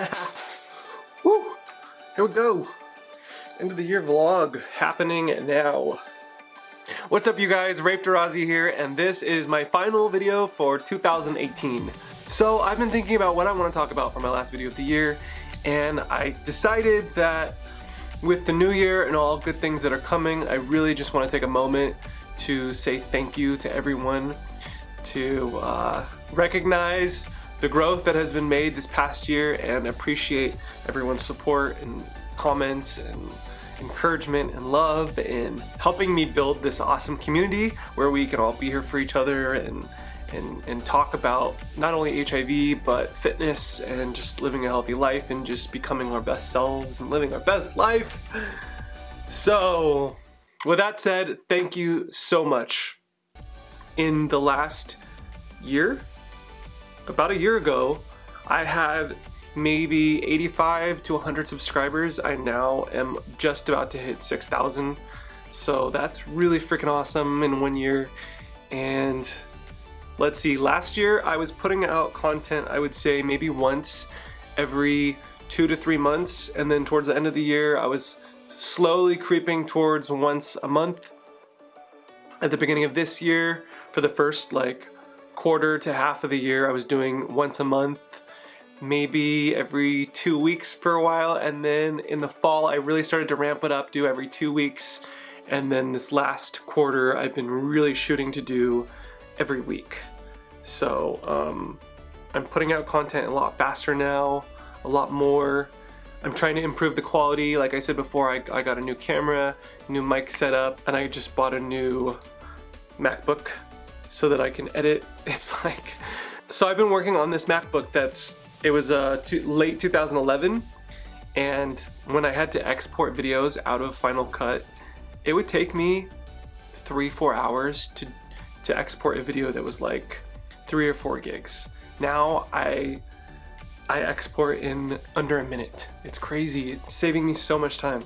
Woo! Here we go. End of the year vlog happening now. What's up you guys, Rafe Durazi here, and this is my final video for 2018. So I've been thinking about what I want to talk about for my last video of the year, and I decided that with the new year and all good things that are coming, I really just want to take a moment to say thank you to everyone, to uh, recognize the growth that has been made this past year and appreciate everyone's support and comments and encouragement and love and helping me build this awesome community where we can all be here for each other and and, and talk about not only HIV but fitness and just living a healthy life and just becoming our best selves and living our best life. So with that said, thank you so much. In the last year, about a year ago, I had maybe 85 to 100 subscribers. I now am just about to hit 6,000. So that's really freaking awesome in one year. And let's see, last year I was putting out content, I would say maybe once every two to three months. And then towards the end of the year, I was slowly creeping towards once a month. At the beginning of this year, for the first like quarter to half of the year I was doing once a month, maybe every two weeks for a while, and then in the fall I really started to ramp it up, do every two weeks, and then this last quarter I've been really shooting to do every week. So um, I'm putting out content a lot faster now, a lot more. I'm trying to improve the quality. Like I said before, I, I got a new camera, new mic setup, and I just bought a new MacBook so that I can edit. It's like, so I've been working on this MacBook that's, it was uh, late 2011 and when I had to export videos out of Final Cut, it would take me three, four hours to, to export a video that was like three or four gigs. Now I, I export in under a minute. It's crazy, it's saving me so much time.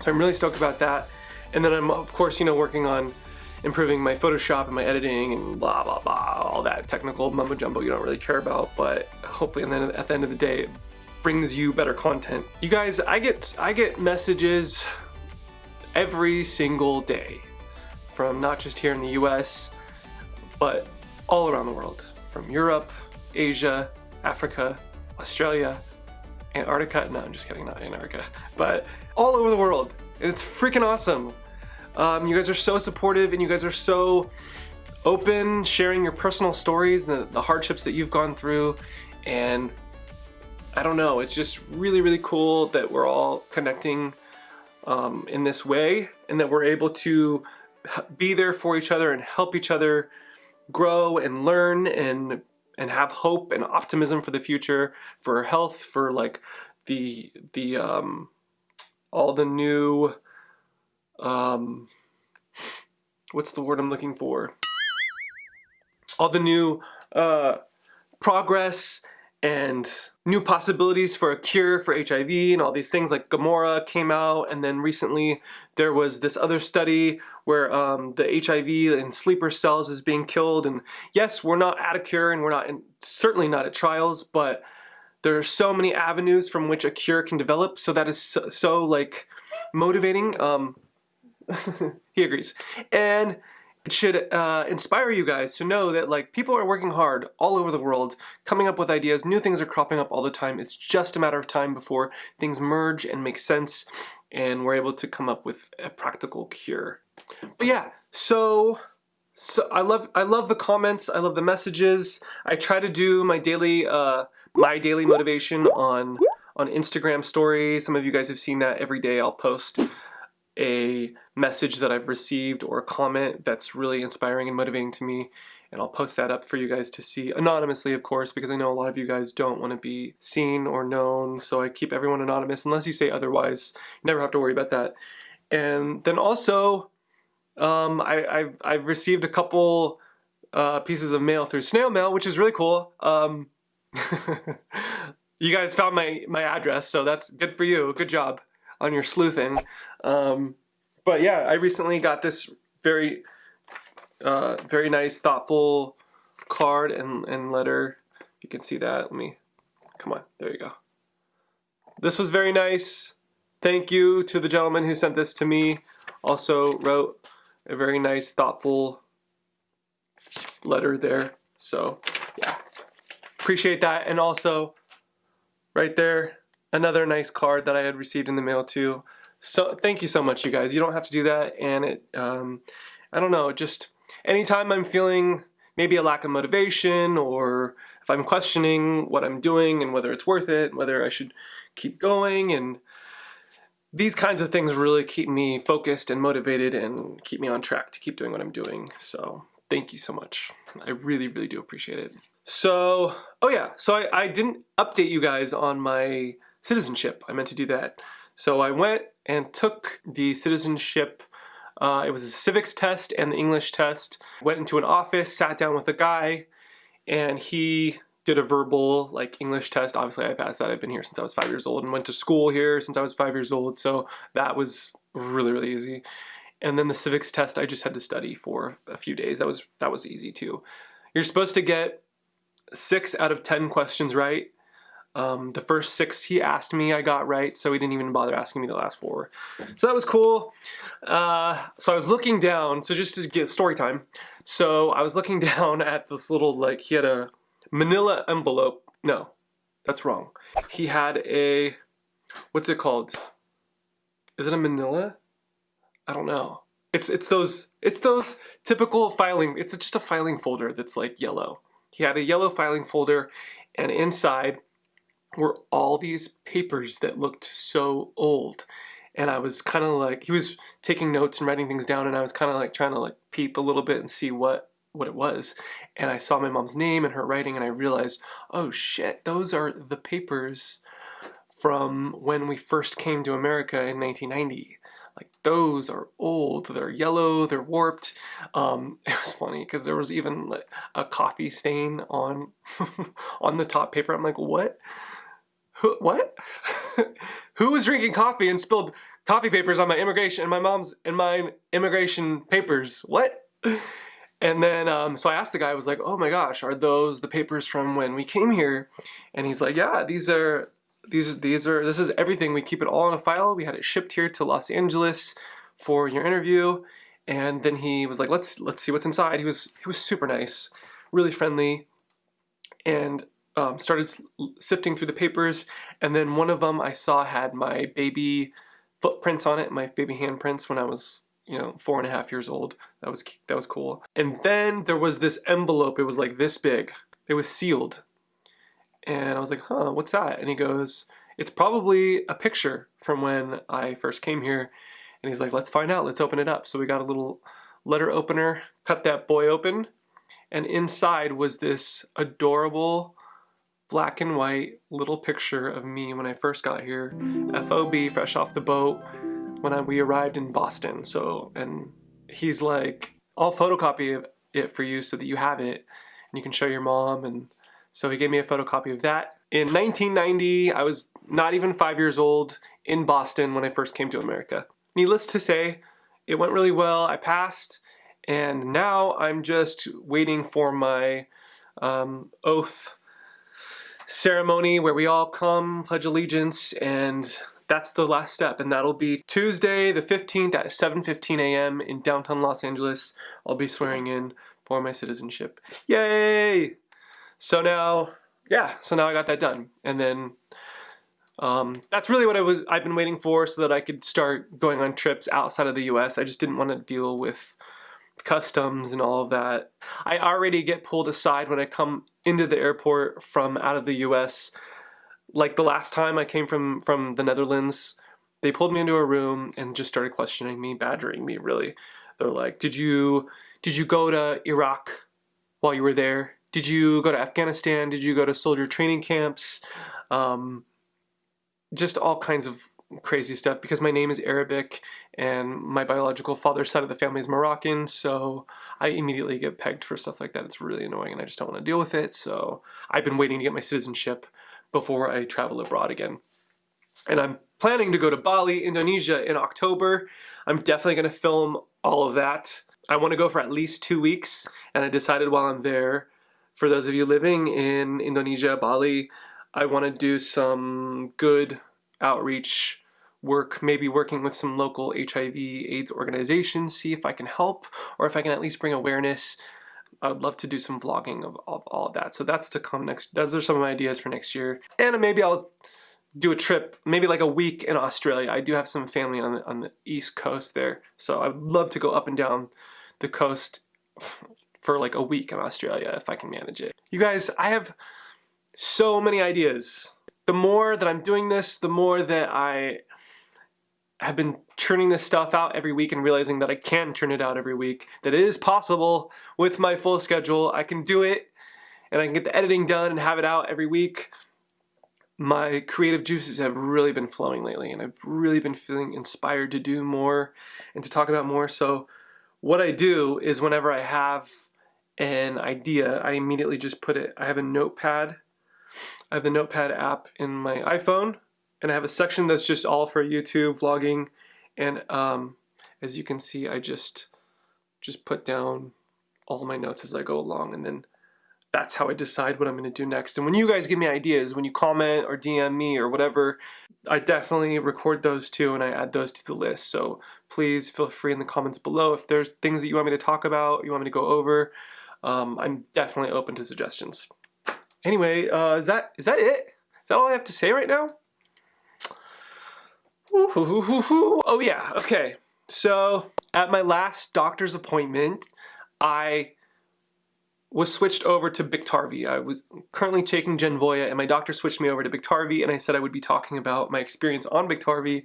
So I'm really stoked about that. And then I'm of course, you know, working on improving my Photoshop and my editing and blah, blah, blah, all that technical mumbo jumbo you don't really care about, but hopefully and then at the end of the day, it brings you better content. You guys, I get, I get messages every single day from not just here in the US, but all around the world. From Europe, Asia, Africa, Australia, Antarctica, no, I'm just kidding, not Antarctica, but all over the world. And it's freaking awesome. Um, you guys are so supportive and you guys are so open, sharing your personal stories, the, the hardships that you've gone through, and I don't know, it's just really, really cool that we're all connecting um, in this way and that we're able to be there for each other and help each other grow and learn and and have hope and optimism for the future, for health, for like the the um, all the new um, what's the word I'm looking for? All the new uh, progress and new possibilities for a cure for HIV and all these things like Gammora came out and then recently there was this other study where um, the HIV in sleeper cells is being killed and yes we're not at a cure and we're not in, certainly not at trials but there are so many avenues from which a cure can develop so that is so, so like motivating um, he agrees. And it should uh, inspire you guys to know that like people are working hard all over the world, coming up with ideas, new things are cropping up all the time. It's just a matter of time before things merge and make sense and we're able to come up with a practical cure. But yeah, so so I love I love the comments, I love the messages. I try to do my daily uh, my daily motivation on on Instagram stories. Some of you guys have seen that every day I'll post a message that I've received or a comment that's really inspiring and motivating to me and I'll post that up for you guys to see anonymously of course because I know a lot of you guys don't want to be seen or known so I keep everyone anonymous unless you say otherwise. You never have to worry about that. And then also um, I, I've, I've received a couple uh, pieces of mail through snail mail which is really cool. Um, you guys found my, my address so that's good for you. Good job on your sleuthing. Um, but yeah, I recently got this very, uh, very nice, thoughtful card and, and letter. You can see that. Let me Come on, there you go. This was very nice. Thank you to the gentleman who sent this to me. Also wrote a very nice, thoughtful letter there. So, yeah. Appreciate that. And also, right there, another nice card that I had received in the mail too. So, thank you so much, you guys. You don't have to do that. And it, um, I don't know, just anytime I'm feeling maybe a lack of motivation or if I'm questioning what I'm doing and whether it's worth it, whether I should keep going and these kinds of things really keep me focused and motivated and keep me on track to keep doing what I'm doing. So thank you so much. I really, really do appreciate it. So, oh yeah, so I, I didn't update you guys on my citizenship. I meant to do that. So I went and took the citizenship uh, it was a civics test and the English test. Went into an office, sat down with a guy, and he did a verbal like English test. Obviously I passed that. I've been here since I was five years old and went to school here since I was five years old. So that was really, really easy. And then the civics test, I just had to study for a few days. That was that was easy too. You're supposed to get six out of 10 questions right. Um, the first six he asked me I got right, so he didn't even bother asking me the last four. So that was cool. Uh, so I was looking down, so just to get story time. So I was looking down at this little, like, he had a manila envelope. No, that's wrong. He had a, what's it called? Is it a manila? I don't know. It's, it's those, it's those typical filing, it's just a filing folder that's like yellow. He had a yellow filing folder and inside were all these papers that looked so old. And I was kind of like, he was taking notes and writing things down and I was kind of like trying to like peep a little bit and see what what it was. And I saw my mom's name and her writing and I realized, oh shit, those are the papers from when we first came to America in 1990 like those are old they're yellow they're warped um, it was funny because there was even like, a coffee stain on on the top paper i'm like what who, what? Who was drinking coffee and spilled coffee papers on my immigration and my mom's and my immigration papers? What? And then, um, so I asked the guy, I was like, oh my gosh, are those the papers from when we came here? And he's like, yeah, these are, these, are these are, this is everything. We keep it all in a file. We had it shipped here to Los Angeles for your interview. And then he was like, let's, let's see what's inside. He was, he was super nice, really friendly. And um, started sifting through the papers, and then one of them I saw had my baby footprints on it, my baby handprints when I was, you know, four and a half years old. That was that was cool. And then there was this envelope. It was like this big. It was sealed, and I was like, "Huh, what's that?" And he goes, "It's probably a picture from when I first came here." And he's like, "Let's find out. Let's open it up." So we got a little letter opener, cut that boy open, and inside was this adorable black and white little picture of me when I first got here. FOB, fresh off the boat, when I, we arrived in Boston. So, and he's like, I'll photocopy it for you so that you have it and you can show your mom. And so he gave me a photocopy of that. In 1990, I was not even five years old in Boston when I first came to America. Needless to say, it went really well. I passed, and now I'm just waiting for my um, oath ceremony where we all come, pledge allegiance, and that's the last step. And that'll be Tuesday the 15th at 7.15 a.m. in downtown Los Angeles. I'll be swearing in for my citizenship. Yay! So now, yeah, so now I got that done. And then um, that's really what I was, I've been waiting for so that I could start going on trips outside of the US. I just didn't want to deal with customs and all of that. I already get pulled aside when I come into the airport from out of the US. Like the last time I came from, from the Netherlands, they pulled me into a room and just started questioning me, badgering me really. They're like, did you, did you go to Iraq while you were there? Did you go to Afghanistan? Did you go to soldier training camps? Um, just all kinds of crazy stuff because my name is Arabic and my biological father's side of the family is Moroccan, so I immediately get pegged for stuff like that. It's really annoying and I just don't want to deal with it, so I've been waiting to get my citizenship before I travel abroad again. And I'm planning to go to Bali, Indonesia in October. I'm definitely going to film all of that. I want to go for at least two weeks, and I decided while I'm there, for those of you living in Indonesia, Bali, I want to do some good outreach work, maybe working with some local HIV AIDS organizations, see if I can help or if I can at least bring awareness. I would love to do some vlogging of, of all of that. So that's to come next. Those are some of my ideas for next year. And maybe I'll do a trip, maybe like a week in Australia. I do have some family on the, on the east coast there. So I would love to go up and down the coast for like a week in Australia if I can manage it. You guys, I have so many ideas. The more that I'm doing this, the more that I have been churning this stuff out every week and realizing that I can churn it out every week, that it is possible with my full schedule. I can do it and I can get the editing done and have it out every week. My creative juices have really been flowing lately and I've really been feeling inspired to do more and to talk about more. So what I do is whenever I have an idea, I immediately just put it, I have a notepad. I have the notepad app in my iPhone and I have a section that's just all for YouTube vlogging and um, as you can see I just just put down all my notes as I go along and then that's how I decide what I'm going to do next. And when you guys give me ideas, when you comment or DM me or whatever, I definitely record those too and I add those to the list. So please feel free in the comments below if there's things that you want me to talk about, you want me to go over. Um, I'm definitely open to suggestions. Anyway, uh, is that is that it? Is that all I have to say right now? Oh yeah, okay. So at my last doctor's appointment, I was switched over to Biktarvy. I was currently taking Genvoya and my doctor switched me over to Biktarvy and I said I would be talking about my experience on Biktarvy.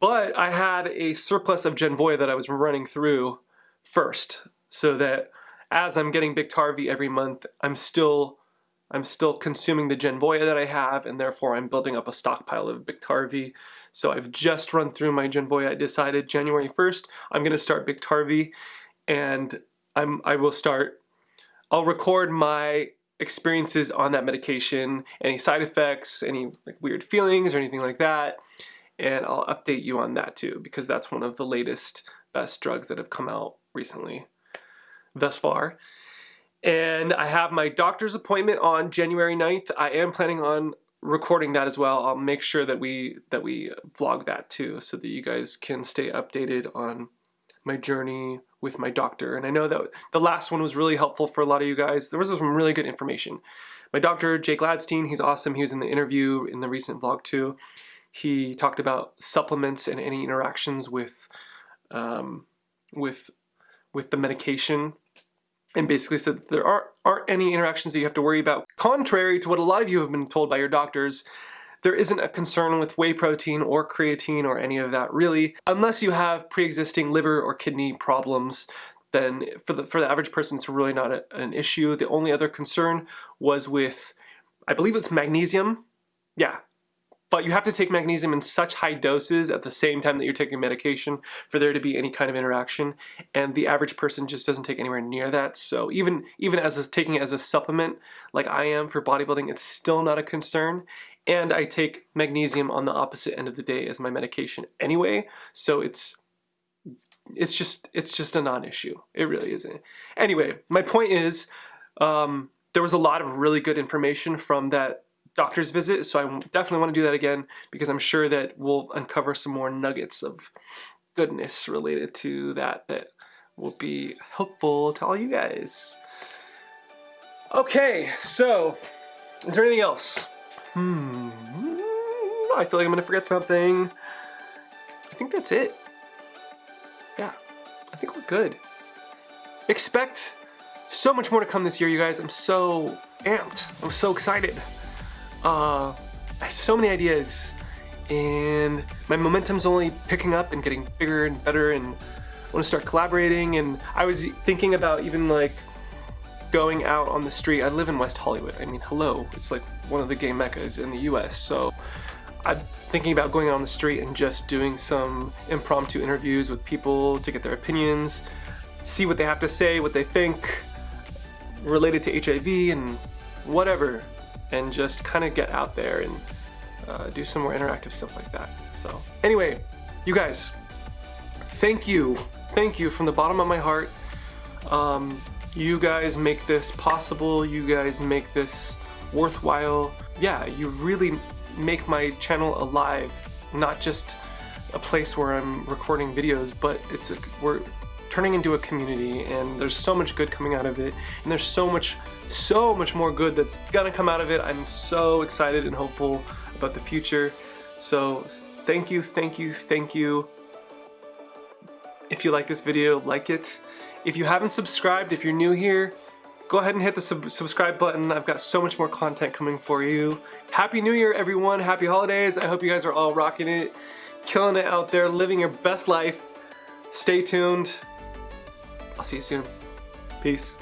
But I had a surplus of Genvoya that I was running through first so that as I'm getting Biktarvy every month, I'm still I'm still consuming the Genvoya that I have and therefore I'm building up a stockpile of Biktarvy. So I've just run through my Genvoya. I decided January 1st I'm going to start Biktarvy and I'm, I will start, I'll record my experiences on that medication, any side effects, any like weird feelings or anything like that, and I'll update you on that too because that's one of the latest best drugs that have come out recently thus far. And I have my doctor's appointment on January 9th. I am planning on recording that as well. I'll make sure that we that we vlog that too so that you guys can stay updated on my journey with my doctor. And I know that the last one was really helpful for a lot of you guys. There was some really good information. My doctor, Jay Gladstein, he's awesome. He was in the interview in the recent vlog too. He talked about supplements and any interactions with um, with with the medication and basically said that there aren't, aren't any interactions that you have to worry about. Contrary to what a lot of you have been told by your doctors, there isn't a concern with whey protein or creatine or any of that really, unless you have pre-existing liver or kidney problems then for the, for the average person it's really not a, an issue. The only other concern was with, I believe it's magnesium. Yeah, but you have to take magnesium in such high doses at the same time that you're taking medication for there to be any kind of interaction and the average person just doesn't take anywhere near that. So even even as a, taking it as a supplement like I am for bodybuilding it's still not a concern and I take magnesium on the opposite end of the day as my medication anyway. So it's it's just it's just a non-issue. It really isn't. Anyway my point is um, there was a lot of really good information from that doctor's visit, so I definitely want to do that again because I'm sure that we'll uncover some more nuggets of goodness related to that that will be helpful to all you guys. Okay, so is there anything else? Hmm, I feel like I'm gonna forget something. I think that's it. Yeah, I think we're good. Expect so much more to come this year, you guys. I'm so amped. I'm so excited. Uh, I have so many ideas and my momentum's only picking up and getting bigger and better and I want to start collaborating and I was thinking about even like going out on the street. I live in West Hollywood. I mean, hello, it's like one of the gay meccas in the US. So I'm thinking about going out on the street and just doing some impromptu interviews with people to get their opinions, see what they have to say, what they think related to HIV and whatever and just kind of get out there and uh, do some more interactive stuff like that. So anyway, you guys, thank you. Thank you from the bottom of my heart. Um, you guys make this possible. You guys make this worthwhile. Yeah, you really make my channel alive, not just a place where I'm recording videos, but it's a, we're turning into a community and there's so much good coming out of it and there's so much so much more good that's gonna come out of it. I'm so excited and hopeful about the future. So thank you, thank you, thank you. If you like this video, like it. If you haven't subscribed, if you're new here, go ahead and hit the sub subscribe button. I've got so much more content coming for you. Happy New Year, everyone. Happy holidays. I hope you guys are all rocking it, killing it out there, living your best life. Stay tuned. I'll see you soon. Peace.